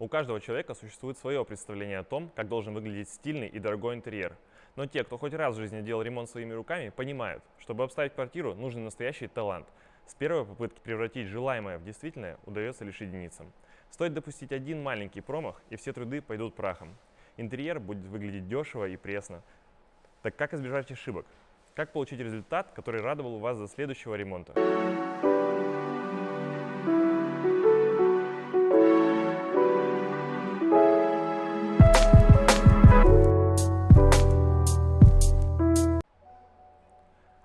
У каждого человека существует свое представление о том, как должен выглядеть стильный и дорогой интерьер. Но те, кто хоть раз в жизни делал ремонт своими руками, понимают, чтобы обставить квартиру, нужен настоящий талант. С первой попытки превратить желаемое в действительное удается лишь единицам. Стоит допустить один маленький промах, и все труды пойдут прахом. Интерьер будет выглядеть дешево и пресно. Так как избежать ошибок? Как получить результат, который радовал вас до следующего ремонта?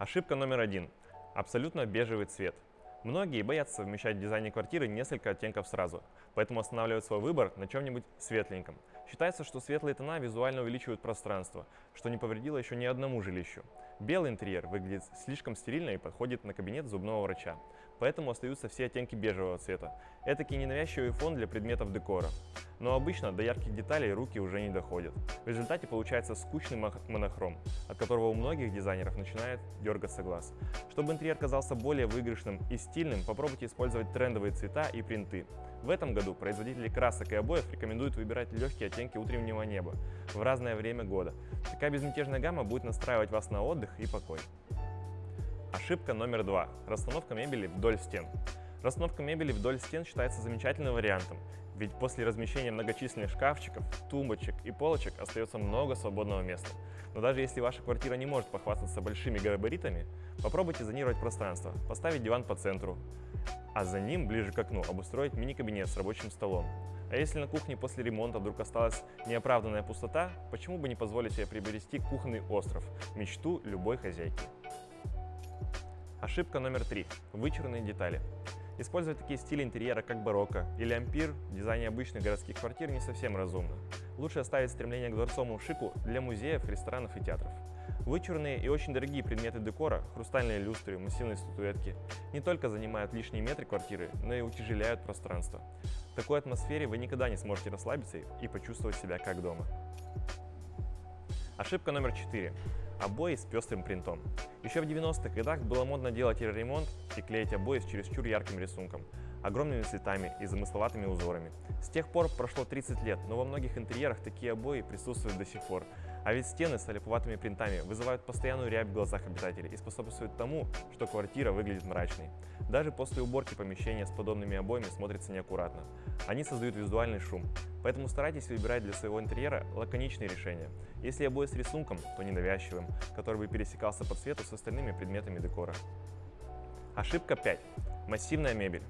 Ошибка номер один. Абсолютно бежевый цвет. Многие боятся совмещать в дизайне квартиры несколько оттенков сразу, поэтому останавливают свой выбор на чем-нибудь светленьком. Считается, что светлые тона визуально увеличивают пространство, что не повредило еще ни одному жилищу. Белый интерьер выглядит слишком стерильно и подходит на кабинет зубного врача, поэтому остаются все оттенки бежевого цвета. Этакий ненавязчивый фон для предметов декора. Но обычно до ярких деталей руки уже не доходят. В результате получается скучный монохром, от которого у многих дизайнеров начинает дергаться глаз. Чтобы интерьер казался более выигрышным и стильным, попробуйте использовать трендовые цвета и принты. В этом году производители красок и обоев рекомендуют выбирать легкие оттенки утреннего неба в разное время года. Такая безмятежная гамма будет настраивать вас на отдых и покой. Ошибка номер два. Расстановка мебели вдоль стен. Расстановка мебели вдоль стен считается замечательным вариантом, ведь после размещения многочисленных шкафчиков, тумбочек и полочек остается много свободного места. Но даже если ваша квартира не может похвастаться большими габаритами, попробуйте зонировать пространство, поставить диван по центру, а за ним, ближе к окну, обустроить мини-кабинет с рабочим столом. А если на кухне после ремонта вдруг осталась неоправданная пустота, почему бы не позволить себе приобрести кухонный остров, мечту любой хозяйки. Ошибка номер три. Вычурные детали. Использовать такие стили интерьера, как барокко или ампир в дизайне обычных городских квартир не совсем разумно. Лучше оставить стремление к дворцовому шику для музеев, ресторанов и театров. Вычурные и очень дорогие предметы декора, хрустальные люстры, массивные статуэтки, не только занимают лишние метры квартиры, но и утяжеляют пространство. В такой атмосфере вы никогда не сможете расслабиться и почувствовать себя как дома. Ошибка номер 4 обои с пестрым принтом. Еще в 90-х годах было модно делать ремонт и клеить обои с чересчур ярким рисунком, огромными цветами и замысловатыми узорами. С тех пор прошло 30 лет, но во многих интерьерах такие обои присутствуют до сих пор. А ведь стены с олиповатыми принтами вызывают постоянную рябь в глазах обитателей и способствуют тому, что квартира выглядит мрачной. Даже после уборки помещения с подобными обоями смотрится неаккуратно. Они создают визуальный шум. Поэтому старайтесь выбирать для своего интерьера лаконичные решения. Если обои с рисунком, то ненавязчивым, который бы пересекался по цвету с остальными предметами декора. Ошибка 5. Массивная мебель.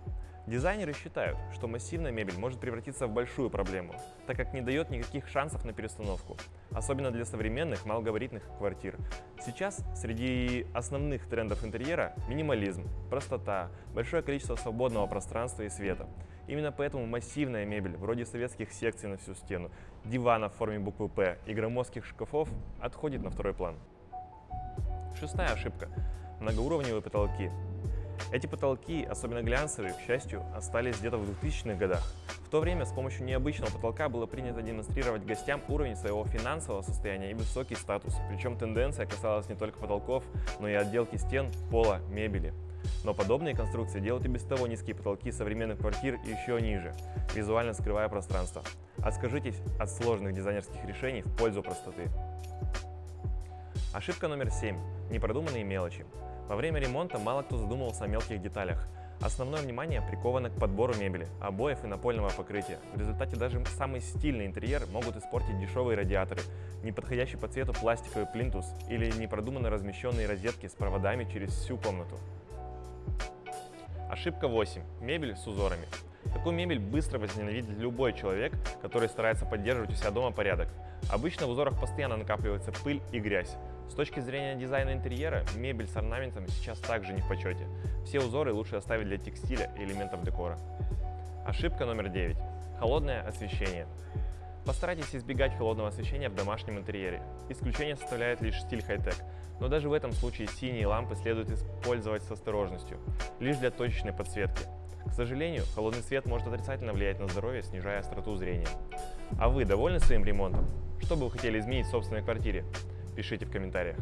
Дизайнеры считают, что массивная мебель может превратиться в большую проблему, так как не дает никаких шансов на перестановку, особенно для современных малогабаритных квартир. Сейчас среди основных трендов интерьера минимализм, простота, большое количество свободного пространства и света. Именно поэтому массивная мебель, вроде советских секций на всю стену, дивана в форме буквы «П» и громоздких шкафов, отходит на второй план. Шестая ошибка. Многоуровневые потолки. Эти потолки, особенно глянцевые, к счастью, остались где-то в 2000-х годах. В то время с помощью необычного потолка было принято демонстрировать гостям уровень своего финансового состояния и высокий статус. Причем тенденция касалась не только потолков, но и отделки стен, пола, мебели. Но подобные конструкции делают и без того низкие потолки современных квартир еще ниже, визуально скрывая пространство. Откажитесь от сложных дизайнерских решений в пользу простоты. Ошибка номер 7. Непродуманные мелочи. Во время ремонта мало кто задумывался о мелких деталях. Основное внимание приковано к подбору мебели, обоев и напольного покрытия. В результате даже самый стильный интерьер могут испортить дешевые радиаторы, неподходящий по цвету пластиковый плинтус или непродуманно размещенные розетки с проводами через всю комнату. Ошибка 8. Мебель с узорами. Такую мебель быстро возненавидит любой человек, который старается поддерживать у себя дома порядок. Обычно в узорах постоянно накапливается пыль и грязь. С точки зрения дизайна интерьера, мебель с орнаментами сейчас также не в почете. Все узоры лучше оставить для текстиля и элементов декора. Ошибка номер 9. Холодное освещение. Постарайтесь избегать холодного освещения в домашнем интерьере. Исключение составляет лишь стиль хай-тек, но даже в этом случае синие лампы следует использовать с осторожностью, лишь для точечной подсветки. К сожалению, холодный свет может отрицательно влиять на здоровье, снижая остроту зрения. А вы довольны своим ремонтом? Что бы вы хотели изменить в собственной квартире? Пишите в комментариях.